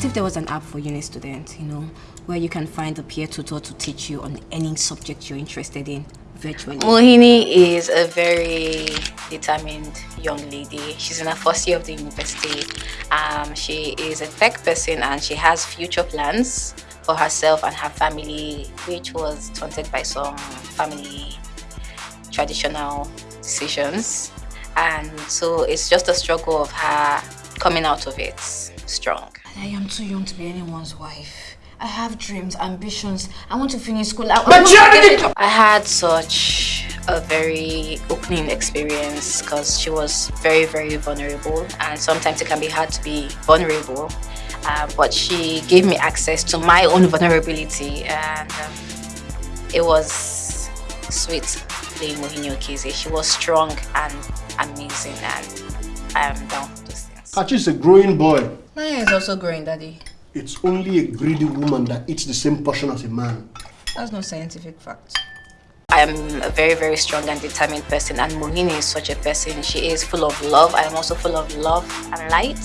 What if there was an app for uni students, you know, where you can find a peer tutor to teach you on any subject you're interested in virtually? Mohini is a very determined young lady. She's in her first year of the university. Um, she is a tech person and she has future plans for herself and her family, which was taunted by some family traditional decisions. And so it's just a struggle of her coming out of it strong. I am too young to be anyone's wife. I have dreams, ambitions. I want to finish school. I, I, I had such a very opening experience because she was very, very vulnerable, and sometimes it can be hard to be vulnerable. Uh, but she gave me access to my own vulnerability, and um, it was sweet playing Mohini Okize. She was strong and amazing, and I am down for those things. Kachi is a growing boy. Mine is also growing, Daddy. It's only a greedy woman that eats the same portion as a man. That's no scientific fact. I am a very, very strong and determined person, and Mohini is such a person. She is full of love. I am also full of love and light.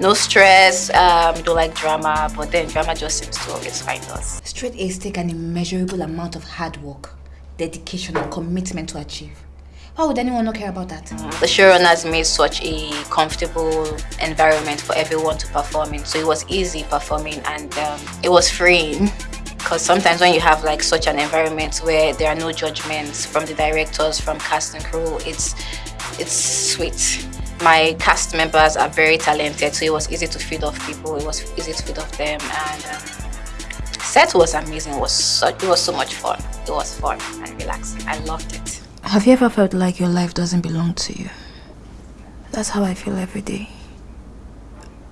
No stress, um, don't like drama, but then drama just seems to always find us. Straight A's take an immeasurable amount of hard work, dedication, and commitment to achieve. Why would anyone not care about that? The showrunners made such a comfortable environment for everyone to perform in. So it was easy performing and um, it was freeing. Because sometimes when you have like such an environment where there are no judgments from the directors, from cast and crew, it's, it's sweet. My cast members are very talented, so it was easy to feed off people. It was easy to feed off them, and um, set was amazing. It was such, it was so much fun. It was fun and relaxing. I loved it. Have you ever felt like your life doesn't belong to you? That's how I feel every day.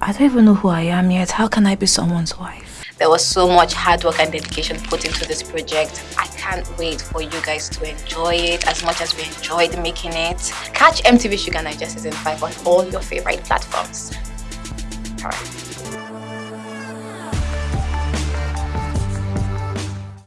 I don't even know who I am yet. How can I be someone's wife? There was so much hard work and dedication put into this project. I can't wait for you guys to enjoy it as much as we enjoyed making it. Catch MTV Shuga Naija Season 5 on all your favorite platforms. Alright.